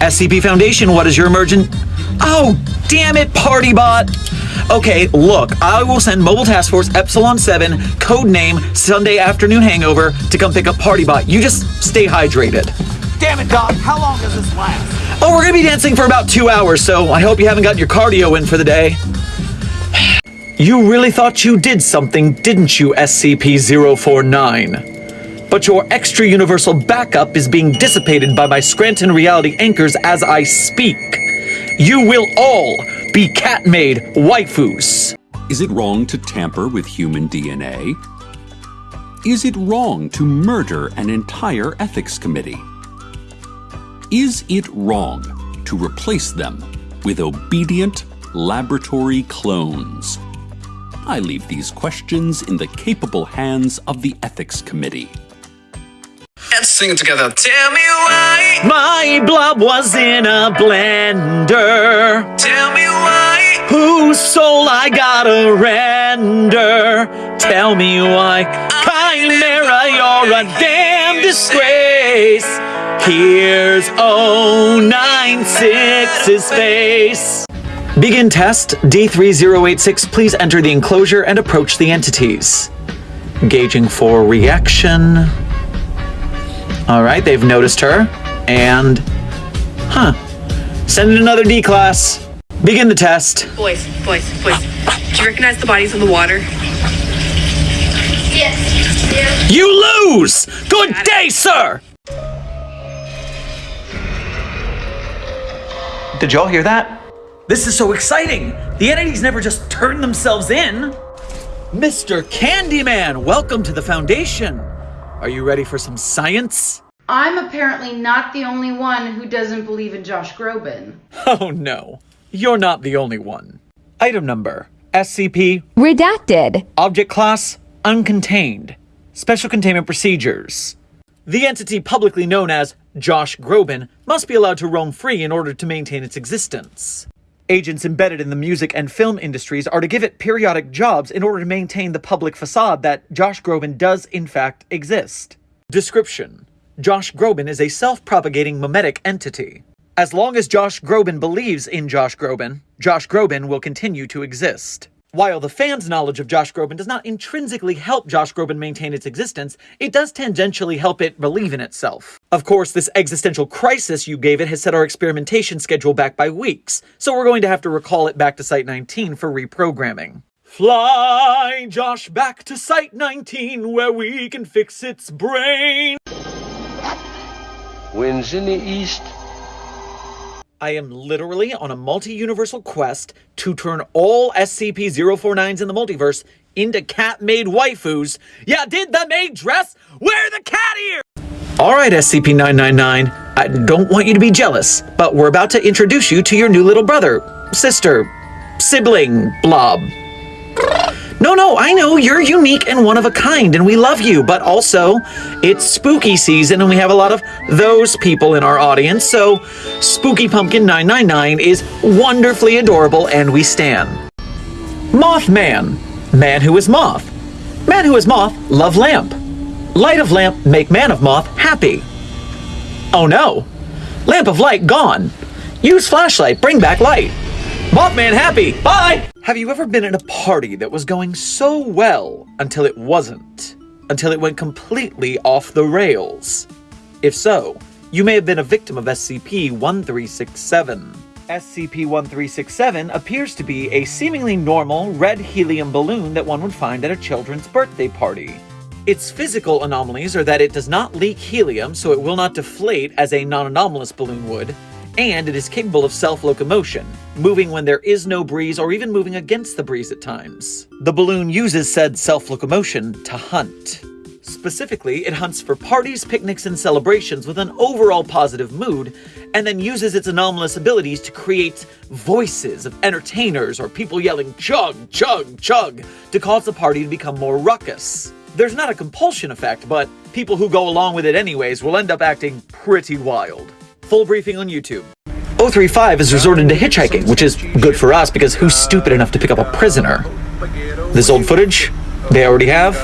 SCP Foundation, what is your emergent? Oh, damn it, Partybot! Okay, look, I will send Mobile Task Force Epsilon 7, code name Sunday Afternoon Hangover, to come pick up Partybot. You just stay hydrated. Damn it, Doc. How long does this last? Oh, we're gonna be dancing for about two hours, so I hope you haven't got your cardio in for the day. You really thought you did something, didn't you, SCP-049? But your extra-universal backup is being dissipated by my Scranton reality anchors as I speak. You will all be cat-maid waifus. Is it wrong to tamper with human DNA? Is it wrong to murder an entire ethics committee? Is it wrong to replace them with obedient laboratory clones? I leave these questions in the capable hands of the Ethics Committee. Sing it together. Tell me why. My blob was in a blender. Tell me why. Whose soul I gotta render? Tell me why. Chimera, you're a damn disgrace. Here's 096's face. Begin test. D3086, please enter the enclosure and approach the entities. Gauging for reaction. All right, they've noticed her. And, huh. Send in another D class. Begin the test. Boys, boys, boys. Do you recognize the bodies in the water? Yes. Yeah. You lose! Good day, sir! Did y'all hear that? This is so exciting! The entities never just turn themselves in! Mr. Candyman, welcome to the Foundation! Are you ready for some science? I'm apparently not the only one who doesn't believe in Josh Groban. Oh no, you're not the only one. Item number SCP Redacted. Object Class Uncontained Special Containment Procedures The entity publicly known as Josh Groban must be allowed to roam free in order to maintain its existence. Agents embedded in the music and film industries are to give it periodic jobs in order to maintain the public facade that Josh Groban does in fact exist. Description Josh Groban is a self-propagating memetic entity. As long as Josh Groban believes in Josh Groban, Josh Groban will continue to exist. While the fans' knowledge of Josh Groban does not intrinsically help Josh Groban maintain its existence, it does tangentially help it believe in itself. Of course, this existential crisis you gave it has set our experimentation schedule back by weeks, so we're going to have to recall it back to Site 19 for reprogramming. Fly, Josh, back to Site 19 where we can fix its brain. Winds in the east. I am literally on a multi-universal quest to turn all SCP-049s in the multiverse into cat-maid waifus. Yeah, did the maid dress wear the cat ear? Alright, SCP-999, I don't want you to be jealous, but we're about to introduce you to your new little brother, sister, sibling, blob. No, no, I know you're unique and one of a kind, and we love you, but also, it's spooky season and we have a lot of those people in our audience, so Spooky Pumpkin 999 is wonderfully adorable and we stand. Mothman, man who is moth. Man who is moth, love lamp. Light of lamp, make man of moth happy. Oh no, lamp of light gone. Use flashlight, bring back light. Mothman happy, bye! Have you ever been at a party that was going so well until it wasn't? Until it went completely off the rails? If so, you may have been a victim of SCP-1367. SCP-1367 appears to be a seemingly normal red helium balloon that one would find at a children's birthday party. Its physical anomalies are that it does not leak helium, so it will not deflate as a non-anomalous balloon would, and it is capable of self-locomotion, moving when there is no breeze or even moving against the breeze at times. The balloon uses said self-locomotion to hunt. Specifically, it hunts for parties, picnics, and celebrations with an overall positive mood, and then uses its anomalous abilities to create voices of entertainers or people yelling chug, chug, chug to cause the party to become more ruckus. There's not a compulsion effect, but people who go along with it anyways will end up acting pretty wild. Full briefing on YouTube. 035 has resorted to hitchhiking, which is good for us because who's stupid enough to pick up a prisoner? This old footage, they already have.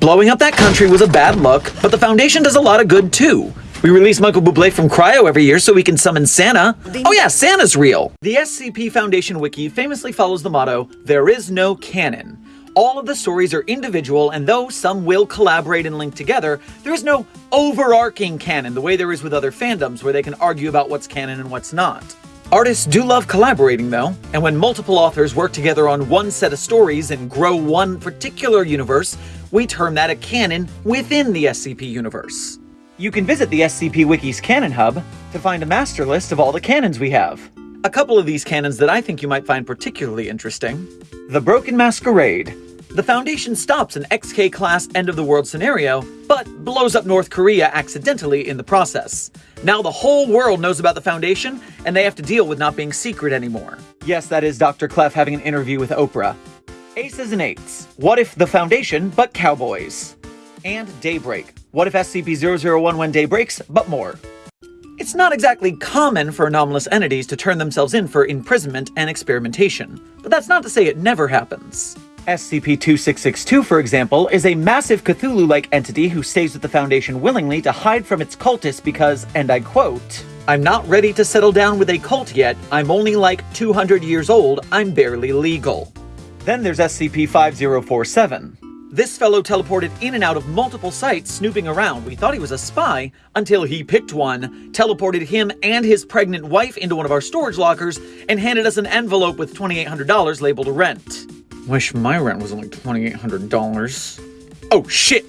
Blowing up that country was a bad look, but the Foundation does a lot of good too. We release Michael Bublé from Cryo every year so we can summon Santa. Oh yeah, Santa's real. The SCP Foundation Wiki famously follows the motto, there is no canon. All of the stories are individual, and though some will collaborate and link together, there is no overarching canon the way there is with other fandoms where they can argue about what's canon and what's not. Artists do love collaborating though, and when multiple authors work together on one set of stories and grow one particular universe, we term that a canon within the SCP universe. You can visit the SCP Wiki's Canon Hub to find a master list of all the canons we have. A couple of these canons that I think you might find particularly interesting. The Broken Masquerade. The Foundation stops an XK-class end-of-the-world scenario, but blows up North Korea accidentally in the process. Now the whole world knows about the Foundation, and they have to deal with not being secret anymore. Yes, that is Dr. Clef having an interview with Oprah. Aces and Eights. What if the Foundation, but cowboys? And Daybreak. What if SCP-001 when day breaks, but more? It's not exactly common for anomalous entities to turn themselves in for imprisonment and experimentation, but that's not to say it never happens. SCP-2662, for example, is a massive Cthulhu-like entity who stays with the Foundation willingly to hide from its cultists because, and I quote, I'm not ready to settle down with a cult yet, I'm only like 200 years old, I'm barely legal. Then there's SCP-5047. This fellow teleported in and out of multiple sites snooping around. We thought he was a spy until he picked one, teleported him and his pregnant wife into one of our storage lockers, and handed us an envelope with $2,800 labeled rent. Wish my rent was only $2,800. Oh shit!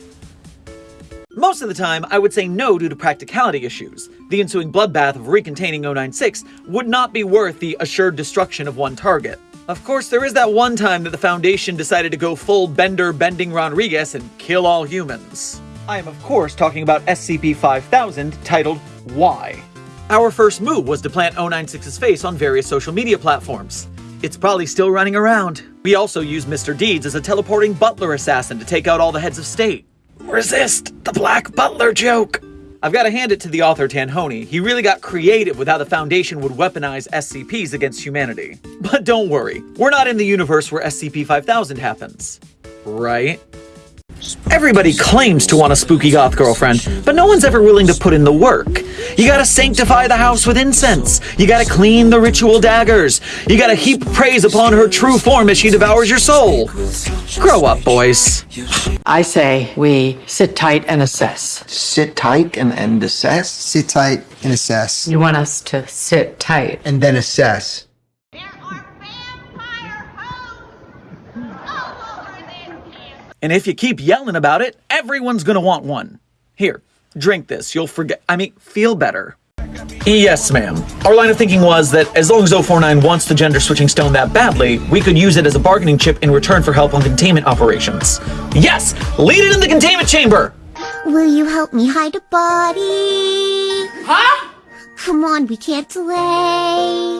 Most of the time, I would say no due to practicality issues. The ensuing bloodbath of recontaining 096 would not be worth the assured destruction of one target. Of course, there is that one time that the Foundation decided to go full Bender Bending Rodriguez and kill all humans. I am of course talking about SCP-5000, titled Why. Our first move was to plant 096's face on various social media platforms. It's probably still running around. We also used Mr. Deeds as a teleporting butler assassin to take out all the heads of state. Resist the Black Butler joke! I've got to hand it to the author Tanhony. He really got creative with how the Foundation would weaponize SCPs against humanity. But don't worry, we're not in the universe where SCP-5000 happens. Right? Everybody claims to want a spooky goth girlfriend, but no one's ever willing to put in the work. You gotta sanctify the house with incense. You gotta clean the ritual daggers. You gotta heap praise upon her true form as she devours your soul. Grow up, boys. I say we sit tight and assess. Sit tight and, and assess? Sit tight and assess. You want us to sit tight. And then assess. And if you keep yelling about it, everyone's gonna want one. Here, drink this. You'll forget. I mean, feel better. Yes, ma'am. Our line of thinking was that as long as 049 wants the gender switching stone that badly, we could use it as a bargaining chip in return for help on containment operations. Yes! Lead it in the containment chamber! Will you help me hide a body? Huh? Come on, we can't delay.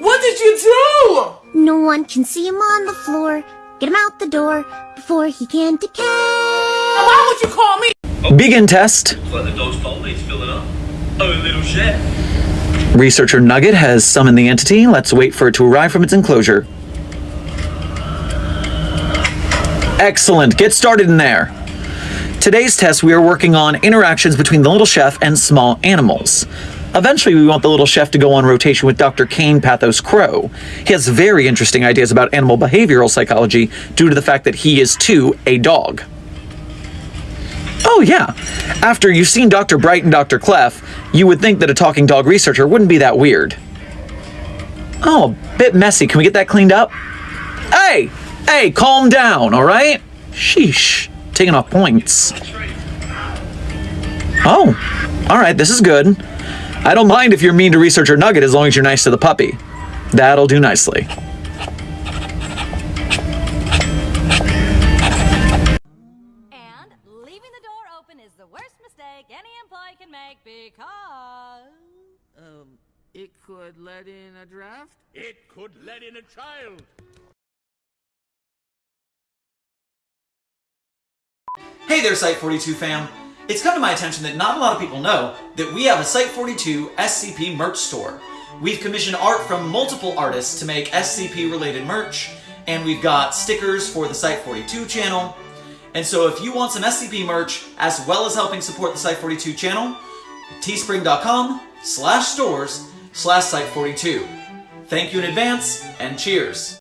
What did you do? No one can see him on the floor. Get him out the door before he can decay. Why would you call me? Begin test. Like the dog's bowl needs filling up. Oh, little share. Researcher Nugget has summoned the entity. Let's wait for it to arrive from its enclosure. Excellent. Get started in there. Today's test, we are working on interactions between the little chef and small animals. Eventually, we want the little chef to go on rotation with Dr. Kain Pathos Crow. He has very interesting ideas about animal behavioral psychology due to the fact that he is, too, a dog. Oh, yeah. After you've seen Dr. Bright and Dr. Clef, you would think that a talking dog researcher wouldn't be that weird. Oh, a bit messy. Can we get that cleaned up? Hey! Hey, calm down, alright? Sheesh. Taking off points. Oh, alright, this is good. I don't mind if you're mean to researcher Nugget as long as you're nice to the puppy. That'll do nicely. And leaving the door open is the worst mistake any employee can make because. Um, it could let in a draft? It could let in a child. Hey there, Site42 fam. It's come to my attention that not a lot of people know that we have a Site42 SCP merch store. We've commissioned art from multiple artists to make SCP related merch, and we've got stickers for the Site42 channel. And so if you want some SCP merch, as well as helping support the Site42 channel, teespring.com slash stores slash site42. Thank you in advance, and cheers!